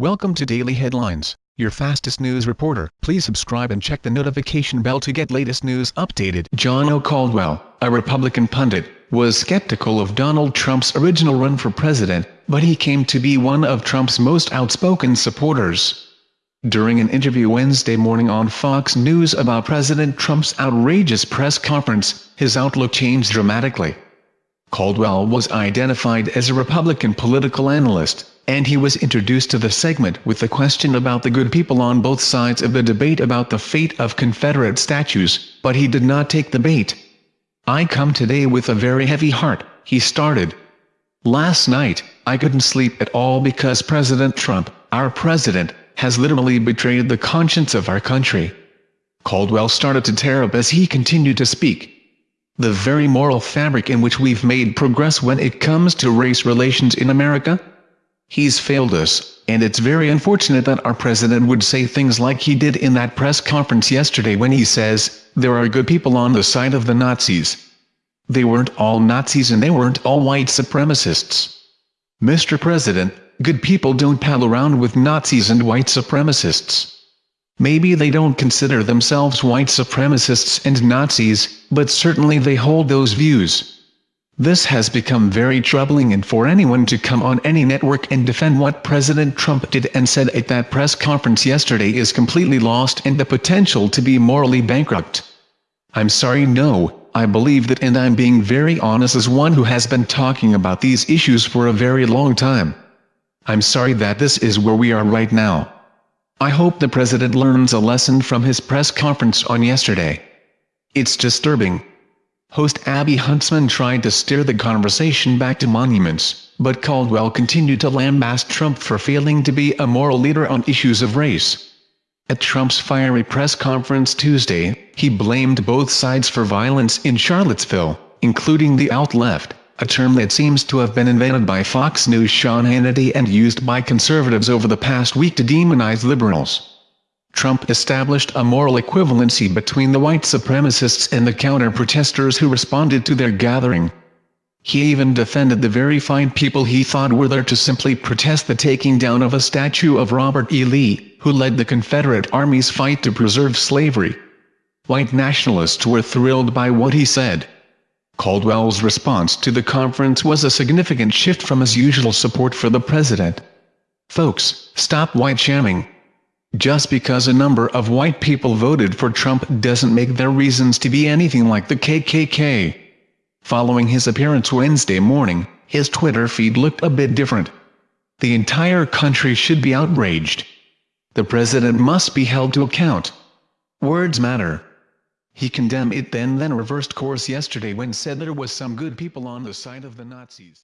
Welcome to Daily Headlines, your fastest news reporter. Please subscribe and check the notification bell to get latest news updated. Gianno Caldwell, a Republican pundit, was skeptical of Donald Trump's original run for president, but he came to be one of Trump's most outspoken supporters. During an interview Wednesday morning on Fox News about President Trump's outrageous press conference, his outlook changed dramatically. Caldwell was identified as a Republican political analyst, and he was introduced to the segment with the question about the good people on both sides of the debate about the fate of Confederate statues, but he did not take the bait. I come today with a very heavy heart, he started. Last night, I couldn't sleep at all because President Trump, our president, has literally betrayed the conscience of our country. Caldwell started to tear up as he continued to speak the very moral fabric in which we've made progress when it comes to race relations in America? He's failed us, and it's very unfortunate that our president would say things like he did in that press conference yesterday when he says, there are good people on the side of the Nazis. They weren't all Nazis and they weren't all white supremacists. Mr. President, good people don't pal around with Nazis and white supremacists. Maybe they don't consider themselves white supremacists and Nazis, but certainly they hold those views. This has become very troubling and for anyone to come on any network and defend what President Trump did and said at that press conference yesterday is completely lost and the potential to be morally bankrupt. I'm sorry no, I believe that and I'm being very honest as one who has been talking about these issues for a very long time. I'm sorry that this is where we are right now. I hope the president learns a lesson from his press conference on yesterday. It's disturbing. Host Abby Huntsman tried to steer the conversation back to monuments, but Caldwell continued to lambast Trump for failing to be a moral leader on issues of race. At Trump's fiery press conference Tuesday, he blamed both sides for violence in Charlottesville, including the alt-left a term that seems to have been invented by Fox News' Sean Hannity and used by conservatives over the past week to demonize liberals. Trump established a moral equivalency between the white supremacists and the counter-protesters who responded to their gathering. He even defended the very fine people he thought were there to simply protest the taking down of a statue of Robert E. Lee, who led the Confederate Army's fight to preserve slavery. White nationalists were thrilled by what he said. Caldwell's response to the conference was a significant shift from his usual support for the president. Folks, stop white shaming. Just because a number of white people voted for Trump doesn't make their reasons to be anything like the KKK. Following his appearance Wednesday morning, his Twitter feed looked a bit different. The entire country should be outraged. The president must be held to account. Words matter. He condemned it then then reversed course yesterday when said there was some good people on the side of the Nazis.